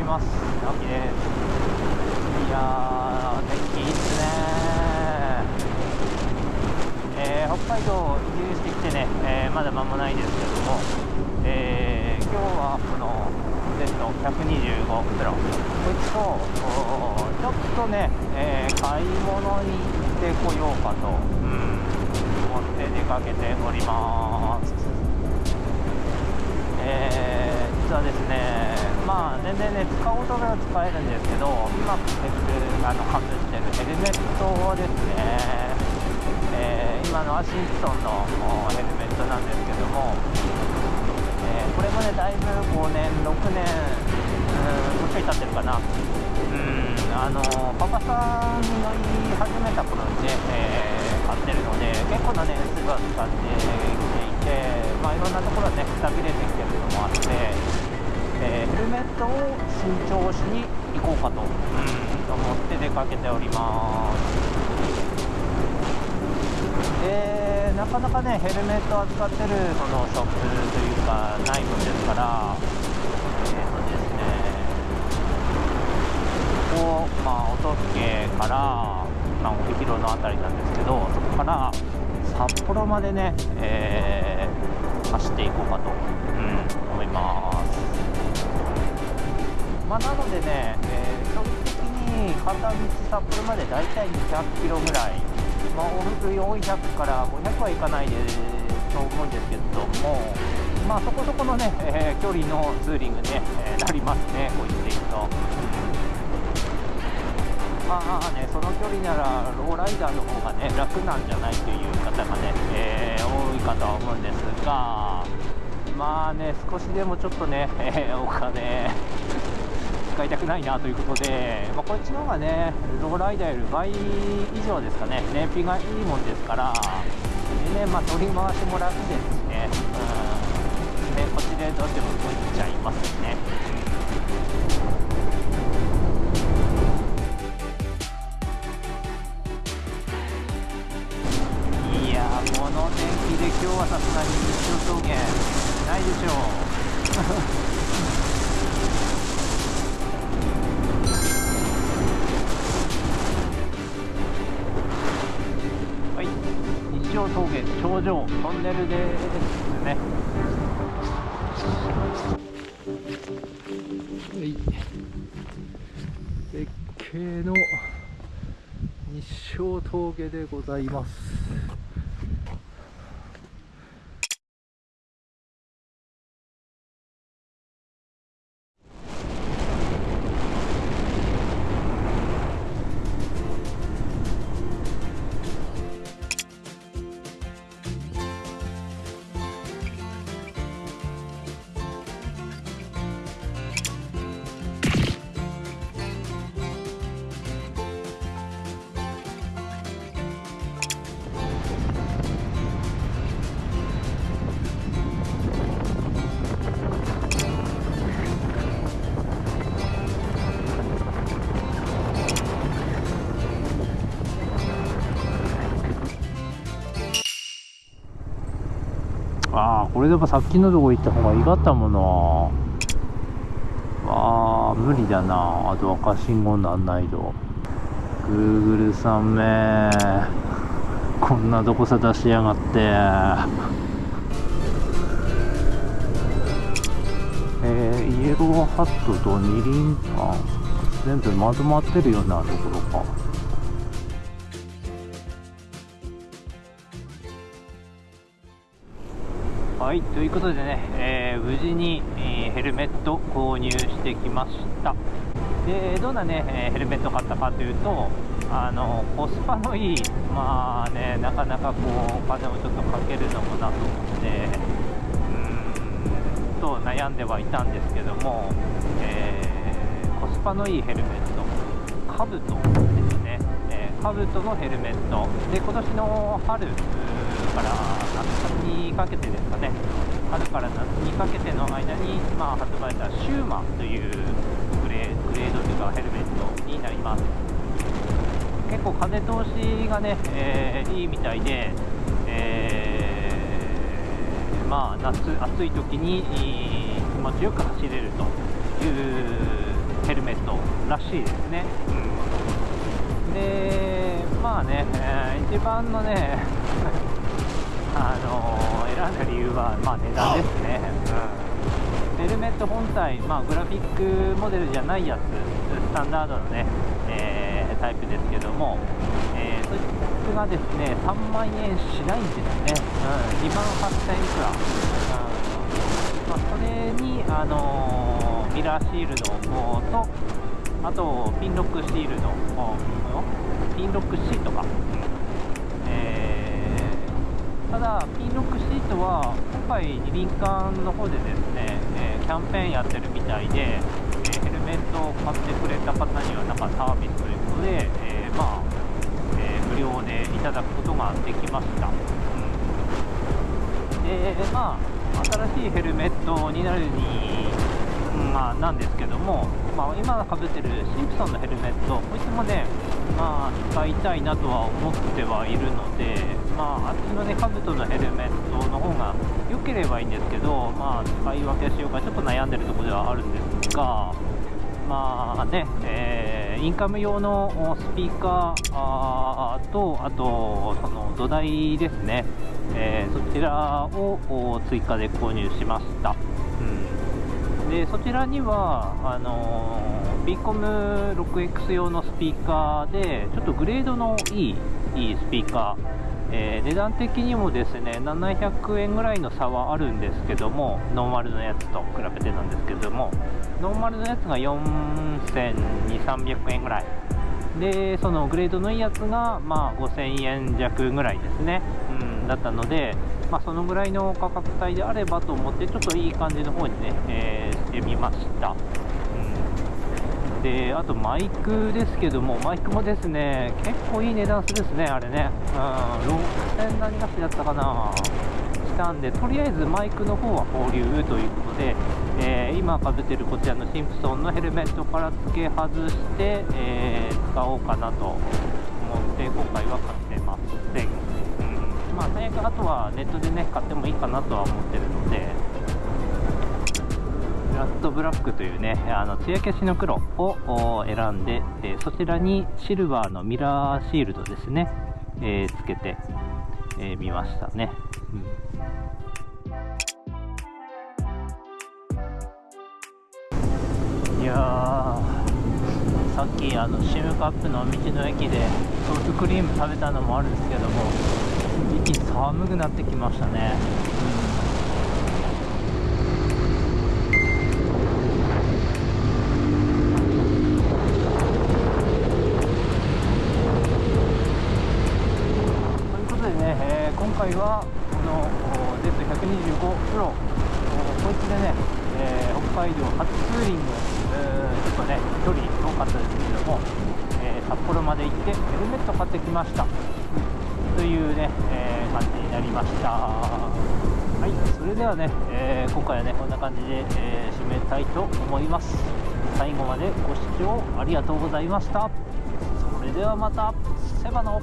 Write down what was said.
います。秋ですいや天気いいっすねえー、北海道移住してきてね、えー、まだ間もないですけども、えー、今日はこの前の125プロ。こいつとちょっとね、え買い物に行ってこようかと、うん、思って出かけております。えー、実はですねまあ全然ね使おうと思えば使えるんですけど今あの外してるヘルメットですねえー、今のワシントンのヘルメットなんですけども、えー、これもねだいぶ5年6年うんもうちょい経ってるかな。うんあのパパさん乗り始めた頃にね、えー、買ってるので結構な年数が使ってきていてまあいろんなところでねくたびれてきてるのもあってえー、ヘルメットを新調しに行こうかと、うん、思って出かけております。でなかなかねヘルメット扱ってるそのショップというかないもんですからえっ、ー、とですねここまあ音更から、まあ、帯広の辺りなんですけどそこから札幌までね、えー、走っていこうかと、うん、思いますまあ、なのでね、えー、距離的に片道札幌までだいたい200キロぐらい。まあ、往復400から500はいかないでと思うんですけども、まあ、そこそこのね、えー、距離のツーリングに、ね、えー、なりますね、こう言っていくと。まあね、その距離ならローライダーの方がね楽なんじゃないという方がね、えー、多いかとは思うんですが、まあね、少しでもちょっとね、えお金使いたくないなということで、まあ、こっちの方がねローライダーより倍以上ですかね燃費がいいもんですからでね、まあ、取り回しも楽ですしね、うん、でこっちでどうしても動いちゃいますね。峠頂上トンネルですね。はい。絶景の日照峠でございます。これでもさっきのとこ行った方がいいかったもんなあ無理だな。あと赤信号なんないと。Google さんめ。こんなとこさ出しやがって。えー、イエローハットと二輪あ全部まとまってるようなところか。はいということでね、えー、無事に、えー、ヘルメット購入してきました。でどんなね、えヘルメット買ったかというとあのコスパのいいまあねなかなかこうお金をちょっとかけるのもなと思ってうんと悩んではいたんですけども、えー、コスパのいいヘルメットカブトですね、えー、カブトのヘルメット。で今年の春から夏にかけてですかね。春から夏にかけての間に、まあ、発売したシューマというグレグレードというかヘルメットになります。結構風通しがね、えー、いいみたいで、えー、まあ夏暑い時に気持ちよく走れるというヘルメットらしいですね、うん、でまあね、えー、一番のねあのー、選んだ理由は、まあ、値段ですね、うん、ヘルメット本体、まあ、グラフィックモデルじゃないやつスタンダードのね、えー、タイプですけども、えー、そいつがですね3万円しないんですね、うん、2万8000円くら、うん。まあ、それに、あのー、ミラーシールドとあとピンロックシールドピンロックシートか、えー、ただピンロックシートは今回二輪館の方でですね、えー、キャンペーンやってるみたいで、えー、ヘルメットを買ってくれた方にはなんかサービスということで、えまあ、え無料でいただくことができました、うん、でまあ新しいヘルメットになるにまあ、なんですけども、まあ、今かぶってるシンプソンのヘルメット、こいつもね、まあ、使いたいなとは思ってはいるので、まあ、あっちのね、カブトのヘルメットの方が良ければいいんですけど、まあ、使い分けしようかちょっと悩んでるところではあるんですが、まあね、えー、インカム用のスピーカーと、あと、その土台ですね、えー、そちらを追加で購入しました。うんでそちらにはあのー、ビーコム 6X 用のピーカーでちょっとグレードのいいいいスピーカー、えー、値段的にもですね700円ぐらいの差はあるんですけどもノーマルのやつと比べてなんですけどもノーマルのやつが4200円ぐらい。でそのグレードのいいやつが、まあ、5000円弱ぐらいですね、うん、だったのでまあ、そのぐらいの価格帯であればと思ってちょっといい感じの方にね、えー、してみました、であとマイクですけどもマイクもですね結構いい値段するですねあれね、うん、6000何がしだったかな。したんでとりあえずマイクの方は保留ということで、えー、今かぶってるこちらのシンプソンのヘルメットから付け外して、えー、使おうかなと思って今回は買ってません。まあ、最悪あとはネットでね買ってもいいかなとは思ってるので。ラッドブラックというねあの艶消しの黒を選んで、えー、そちらにシルバーのミラーシールドですね、えー、つけてみ、えー、ましたね、うん、いやさっきあのシムカップの道の駅でソフトクリーム食べたのもあるんですけども一気に寒くなってきましたね、ということでね、えー、今回はこの Z125 プロこいつでね、えー、北海道初ツーリング、えー、ちょっとね距離遠かったですけども、え札幌まで行ってヘルメット買ってきました。というね、え、感じになりました。はいそれではね、え、今回はねこんな感じで、え、締めたいと思います。最後までご視聴ありがとうございました。それではまたセバの。